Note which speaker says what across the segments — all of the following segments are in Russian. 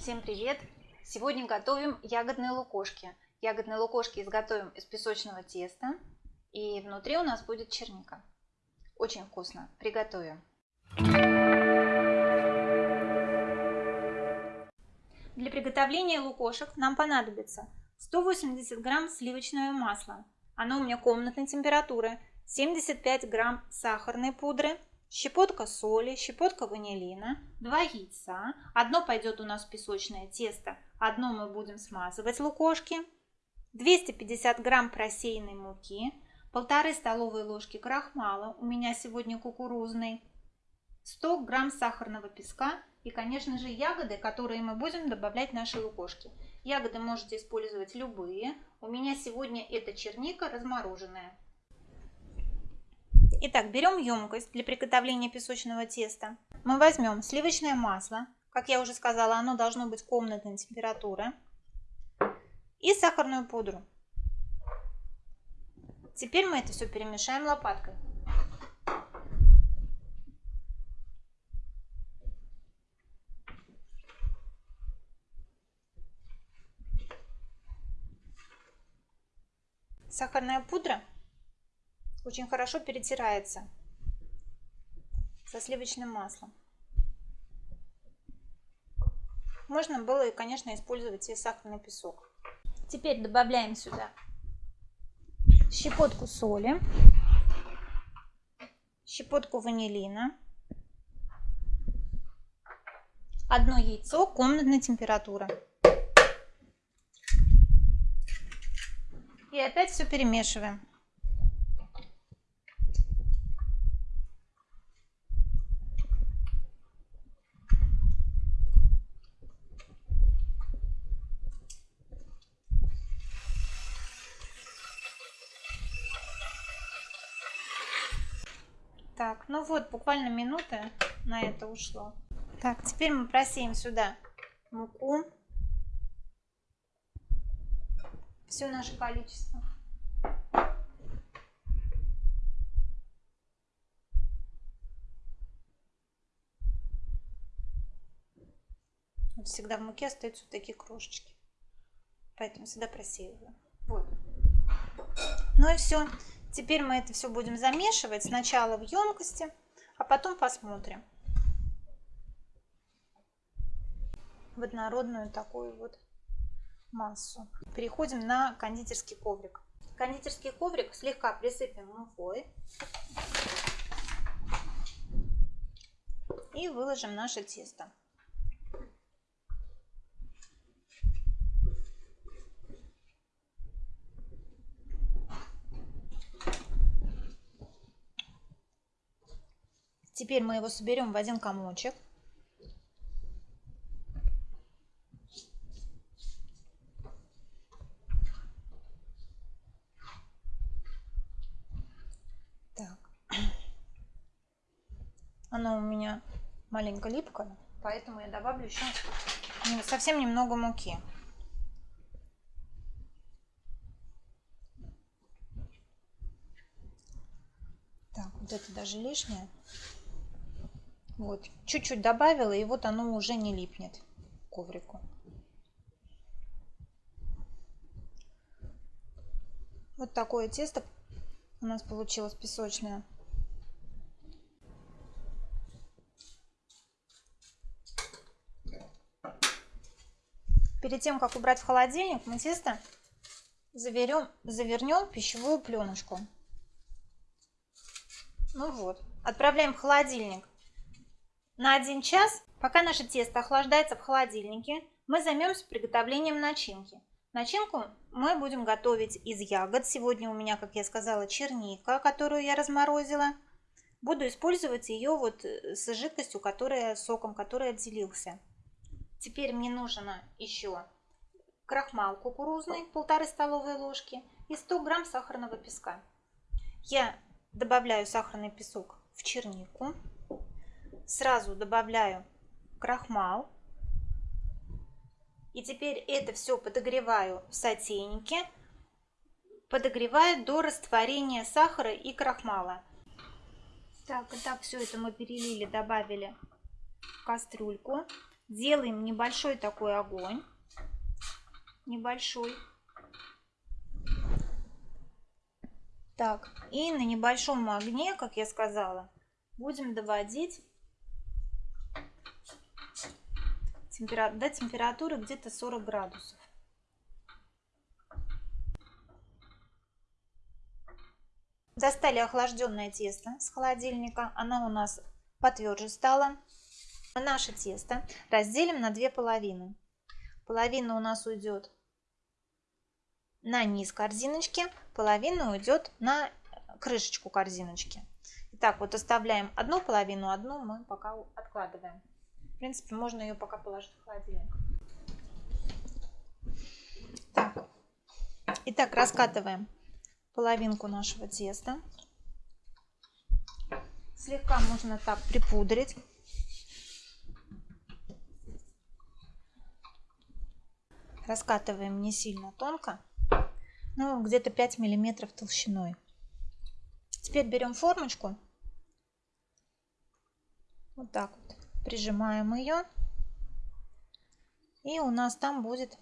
Speaker 1: Всем привет! Сегодня готовим ягодные лукошки. Ягодные лукошки изготовим из песочного теста. И внутри у нас будет черника. Очень вкусно. Приготовим. Для приготовления лукошек нам понадобится 180 грамм сливочного масла. Оно у меня комнатной температуры. 75 грамм сахарной пудры, щепотка соли, щепотка ванилина, 2 яйца. Одно пойдет у нас песочное тесто, одно мы будем смазывать лукошки. 250 грамм просеянной муки, полторы столовые ложки крахмала, у меня сегодня кукурузный, 100 грамм сахарного песка и, конечно же, ягоды, которые мы будем добавлять в наши лукошки. Ягоды можете использовать любые. У меня сегодня это черника размороженная. Итак, берем емкость для приготовления песочного теста. Мы возьмем сливочное масло. Как я уже сказала, оно должно быть комнатной температуры. И сахарную пудру. Теперь мы это все перемешаем лопаткой. Сахарная пудра очень хорошо перетирается со сливочным маслом. Можно было, и, конечно, использовать и сахарный песок. Теперь добавляем сюда щепотку соли, щепотку ванилина, одно яйцо комнатной температуры. И опять все перемешиваем. Так, ну вот, буквально минута на это ушло. Так, теперь мы просеем сюда муку. Все наше количество. Вот всегда в муке остаются вот такие крошечки. Поэтому всегда просеиваю. Вот. Ну и все. Теперь мы это все будем замешивать сначала в емкости, а потом посмотрим. В однородную такую вот массу. Переходим на кондитерский коврик. Кондитерский коврик слегка присыпем мукой. И выложим наше тесто. Теперь мы его соберем в один комочек. Так. Оно у меня маленько липкое, поэтому я добавлю еще совсем немного муки. Так, вот это даже лишнее. Вот, чуть-чуть добавила, и вот оно уже не липнет к коврику. Вот такое тесто у нас получилось песочное. Перед тем, как убрать в холодильник, мы тесто завернем, завернем в пищевую пленочку. Ну вот, отправляем в холодильник на 1 час, пока наше тесто охлаждается в холодильнике, мы займемся приготовлением начинки. Начинку мы будем готовить из ягод. Сегодня у меня, как я сказала, черника, которую я разморозила. Буду использовать ее вот э, с жидкостью, которая соком, который отделился. Теперь мне нужно еще крахмал кукурузный, полторы столовые ложки и 100 грамм сахарного песка. Я добавляю сахарный песок в чернику сразу добавляю крахмал. И теперь это все подогреваю в сотейнике. Подогреваю до растворения сахара и крахмала. Так, так все это мы перелили, добавили в кастрюльку. Делаем небольшой такой огонь. Небольшой. Так, и на небольшом огне, как я сказала, будем доводить темпера... до температуры где-то 40 градусов. Достали охлажденное тесто с холодильника. Оно у нас потверже стало. Наше тесто разделим на две половины. Половина у нас уйдет на низ корзиночки, половина уйдет на крышечку корзиночки. Итак, вот оставляем одну половину, одну мы пока откладываем. Принципе, можно ее пока положить в холодильник. Так. Итак, раскатываем половинку нашего теста. Слегка можно так припудрить. Раскатываем не сильно тонко, ну где-то 5 миллиметров толщиной. Теперь берем формочку, вот так вот прижимаем ее, и у нас там будет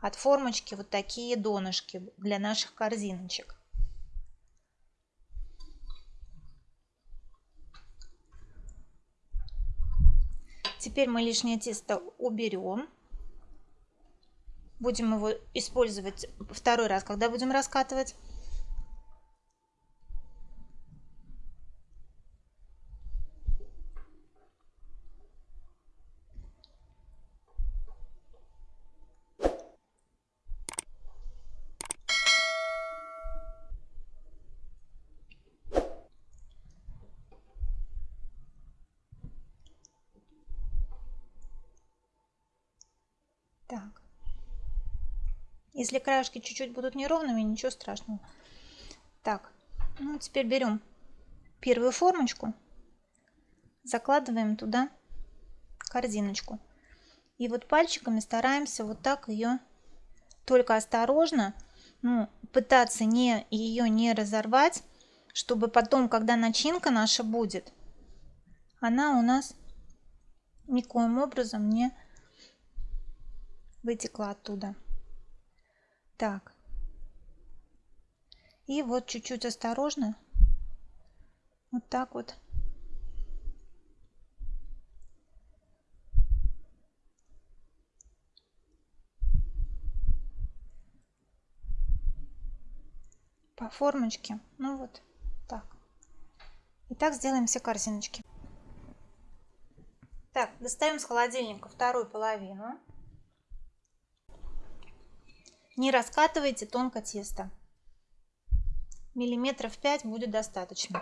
Speaker 1: от формочки вот такие донышки для наших корзиночек. Теперь мы лишнее тесто уберем. Будем его использовать второй раз, когда будем раскатывать. Так. Если краешки чуть-чуть будут неровными, ничего страшного. Так, ну теперь берем первую формочку, закладываем туда корзиночку. И вот пальчиками стараемся вот так ее, только осторожно, ну, пытаться не, ее не разорвать, чтобы потом, когда начинка наша будет, она у нас никоим образом не вытекла оттуда. Так. И вот чуть-чуть осторожно. Вот так вот. По формочке. Ну вот так. И так сделаем все корзиночки. Так, достаем с холодильника вторую половину. Не раскатывайте тонко тесто. Миллиметров 5 будет достаточно.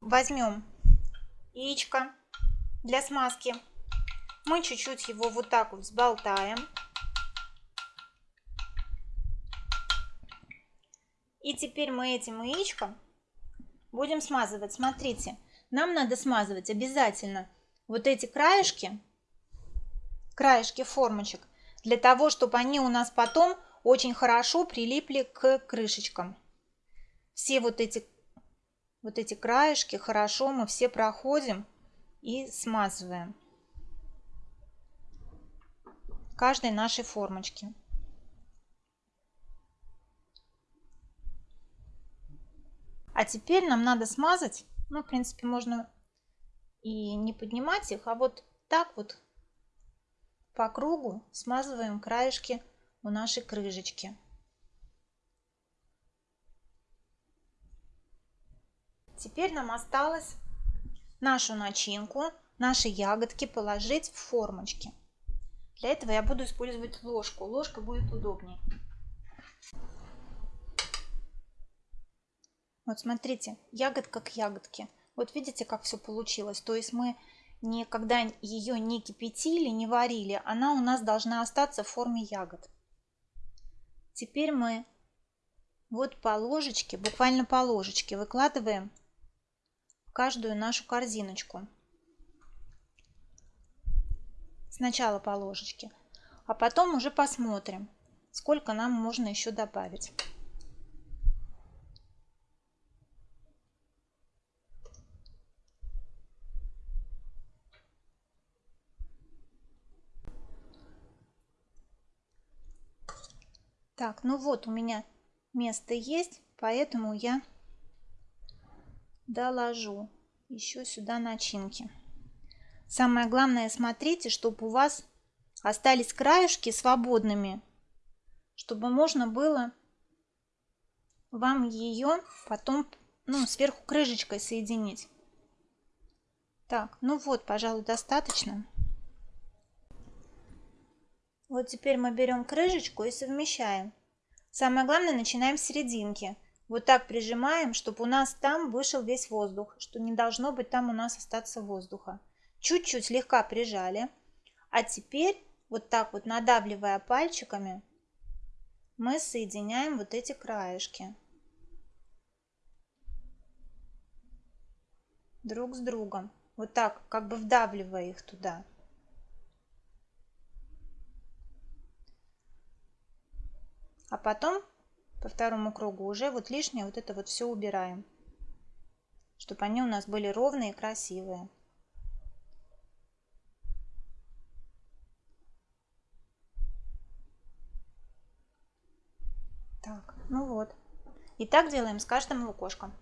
Speaker 1: Возьмем яичко для смазки мы чуть-чуть его вот так вот взболтаем. И теперь мы этим яичком будем смазывать. Смотрите, нам надо смазывать обязательно вот эти краешки, краешки формочек, для того, чтобы они у нас потом очень хорошо прилипли к крышечкам. Все вот эти, вот эти краешки хорошо мы все проходим и смазываем каждой нашей формочке. А теперь нам надо смазать, ну, в принципе, можно и не поднимать их, а вот так вот по кругу смазываем краешки у нашей крышечки. Теперь нам осталось нашу начинку, наши ягодки положить в формочки. Для этого я буду использовать ложку. Ложка будет удобнее. Вот смотрите, ягодка к ягодке. Вот видите, как все получилось. То есть мы никогда ее не кипятили, не варили. Она у нас должна остаться в форме ягод. Теперь мы вот по ложечке, буквально по ложечке выкладываем в каждую нашу корзиночку. Сначала по ложечке, а потом уже посмотрим, сколько нам можно еще добавить. Так, ну вот у меня место есть, поэтому я доложу еще сюда начинки. Самое главное, смотрите, чтобы у вас остались краюшки свободными, чтобы можно было вам ее потом ну, сверху крышечкой соединить. Так, ну вот, пожалуй, достаточно. Вот теперь мы берем крышечку и совмещаем. Самое главное, начинаем с серединки. Вот так прижимаем, чтобы у нас там вышел весь воздух, что не должно быть там у нас остаться воздуха. Чуть-чуть слегка прижали. А теперь вот так вот надавливая пальчиками, мы соединяем вот эти краешки. Друг с другом. Вот так, как бы вдавливая их туда. А потом по второму кругу уже вот лишнее вот это вот все убираем, чтобы они у нас были ровные и красивые. Так, ну вот. И так делаем с каждым лукошком.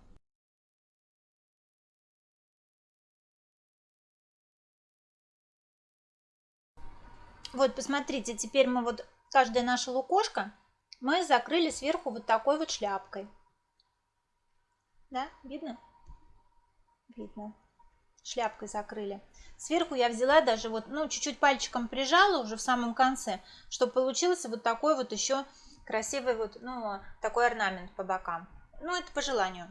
Speaker 1: Вот, посмотрите, теперь мы вот каждое наше лукошко мы закрыли сверху вот такой вот шляпкой. Да, видно? Видно. Шляпкой закрыли. Сверху я взяла даже вот, ну, чуть-чуть пальчиком прижала уже в самом конце, чтобы получился вот такой вот еще красивый вот, ну, такой орнамент по бокам. Ну, это по желанию.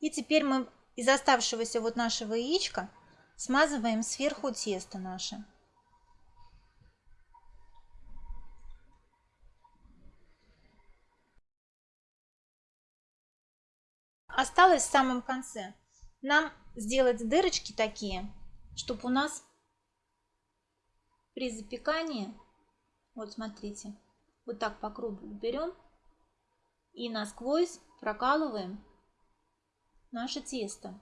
Speaker 1: И теперь мы из оставшегося вот нашего яичка смазываем сверху тесто наше. осталось в самом конце нам сделать дырочки такие, чтобы у нас при запекании, вот смотрите, вот так по кругу берем и насквозь прокалываем наше тесто.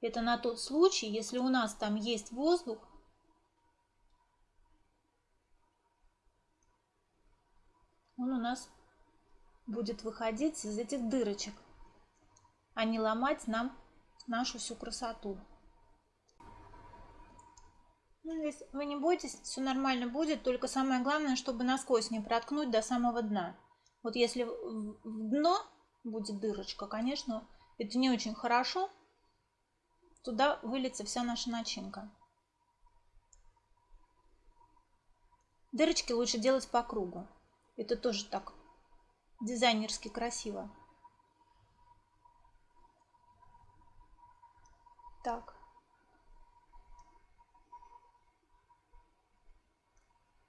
Speaker 1: Это на тот случай, если у нас там есть воздух, он у нас будет выходить из этих дырочек а не ломать нам нашу всю красоту. Ну, вы не бойтесь, все нормально будет, только самое главное, чтобы насквозь не проткнуть до самого дна. Вот если в дно будет дырочка, конечно, это не очень хорошо, туда выльется вся наша начинка. Дырочки лучше делать по кругу. Это тоже так дизайнерски красиво. Так.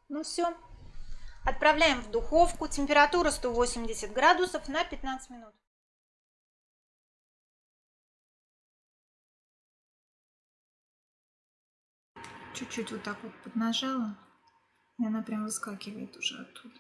Speaker 1: Ну все. Отправляем в духовку. Температура 180 градусов на 15 минут. Чуть-чуть вот так вот поднажала, и она прям выскакивает уже оттуда.